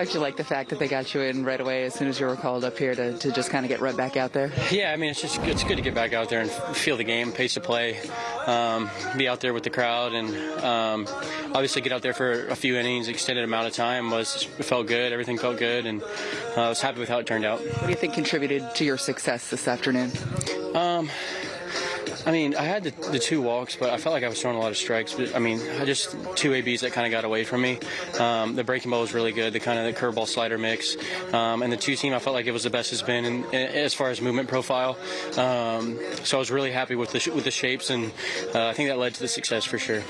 You like the fact that they got you in right away as soon as you were called up here to, to just kind of get right back out there? Yeah, I mean it's just it's good to get back out there and feel the game, pace of play, um, be out there with the crowd, and um, obviously get out there for a few innings, extended amount of time was felt good. Everything felt good, and uh, I was happy with how it turned out. What do you think contributed to your success this afternoon? Um, I mean, I had the, the, two walks, but I felt like I was throwing a lot of strikes. But I mean, I just two ABs that kind of got away from me. Um, the breaking ball was really good, the kind of the curveball slider mix, um, and the two seam I felt like it was the best it's been in, in, as far as movement profile. Um, so I was really happy with the with the shapes, and uh, I think that led to the success for sure.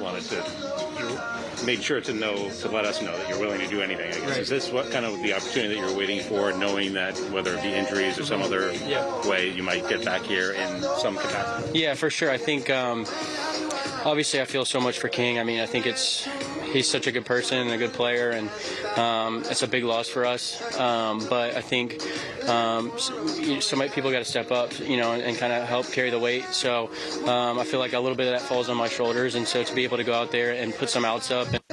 Wanted to made sure to know to let us know that you're willing to do anything. I guess right. is this what kind of the opportunity that you're waiting for, knowing that whether it be injuries or some other yeah. way you might get back here in some capacity? Yeah, for sure. I think um, obviously I feel so much for King. I mean, I think it's he's such a good person and a good player, and um, it's a big loss for us. Um, but I think um, some people got to step up, you know, and, and kind of help carry the weight. So um, I feel like a little bit of that falls on my shoulders, and so to be able to go out there and put some outs up. And,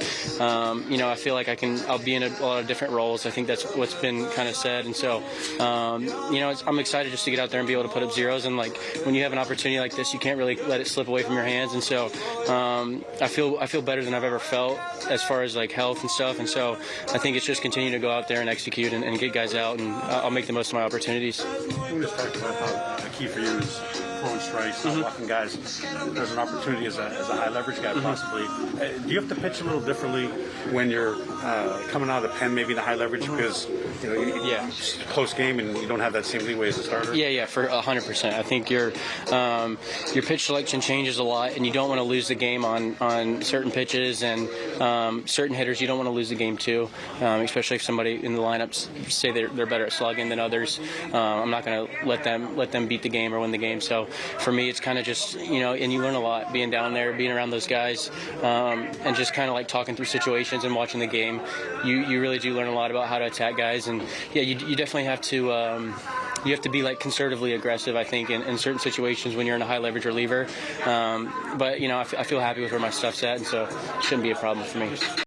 um, you know, I feel like I can. I'll be in a, a, lot of different roles. I think that's what's been kind of said, and so um, you know, I'm excited just to get out there and be able to put up zeros. And like when you have an opportunity like this, you can't really let it slip away from your hands. And so um, I feel I feel better than I've ever felt as far as like health and stuff. And so I think it's just continue to go out there and execute and, and get guys out, and I'll make the most of my opportunities. We just talked about how the key for you is throwing strikes, not mm-hmm. walking guys. There's an opportunity as a, as a high leverage guy, mm-hmm. possibly. Uh, do you have to pitch a little differently when you're uh, coming out of the pen, maybe the high leverage, mm-hmm. because you know, you, yeah, close game and you don't have that same leeway as a starter? Yeah, yeah, for hundred percent. I think your um, your pitch selection changes a lot, and you don't want to lose the game on on certain pitches and um, certain hitters. You don't want to lose the game too, um, especially if somebody in the lineups say they're, they're better at slugging than others. Uh, I'm not going to let them let them beat the game or win the game. So for me, it's kind of just you know, and you learn a lot being down there, being around those guys, um, and just kind of like talking through situations and watching the game. You you really do learn a lot about how to attack guys, and yeah, you, you definitely have to. Um, you have to be like conservatively aggressive, I think, in, in certain situations when you're in a high leverage reliever. Um, but you know, I, I feel happy with where my stuff's at, and so it shouldn't be a problem for me.